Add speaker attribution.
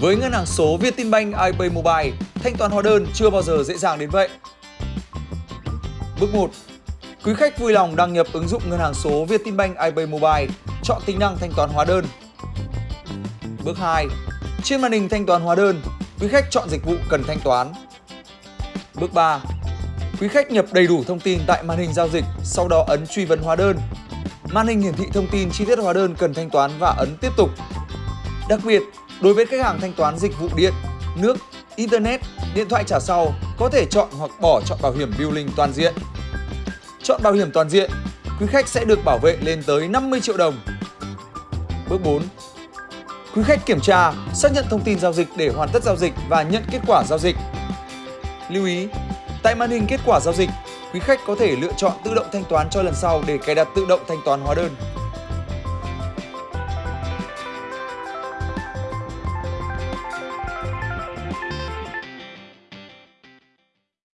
Speaker 1: Với ngân hàng số Vietinbank iPay Mobile, thanh toán hóa đơn chưa bao giờ dễ dàng đến vậy. Bước 1. Quý khách vui lòng đăng nhập ứng dụng ngân hàng số Vietinbank iPay Mobile, chọn tính năng thanh toán hóa đơn. Bước 2. Trên màn hình thanh toán hóa đơn, quý khách chọn dịch vụ cần thanh toán. Bước 3. Quý khách nhập đầy đủ thông tin tại màn hình giao dịch, sau đó ấn truy vấn hóa đơn. Màn hình hiển thị thông tin chi tiết hóa đơn cần thanh toán và ấn tiếp tục. Đặc biệt, đối với khách hàng thanh toán dịch vụ điện, nước, internet, điện thoại trả sau có thể chọn hoặc bỏ chọn bảo hiểm billing toàn diện. Chọn bảo hiểm toàn diện, quý khách sẽ được bảo vệ lên tới 50 triệu đồng. Bước 4. Quý khách kiểm tra, xác nhận thông tin giao dịch để hoàn tất giao dịch và nhận kết quả giao dịch. Lưu ý, tại màn hình kết quả giao dịch, quý khách có thể lựa chọn tự động thanh toán cho lần sau để cài đặt tự động thanh toán hóa đơn.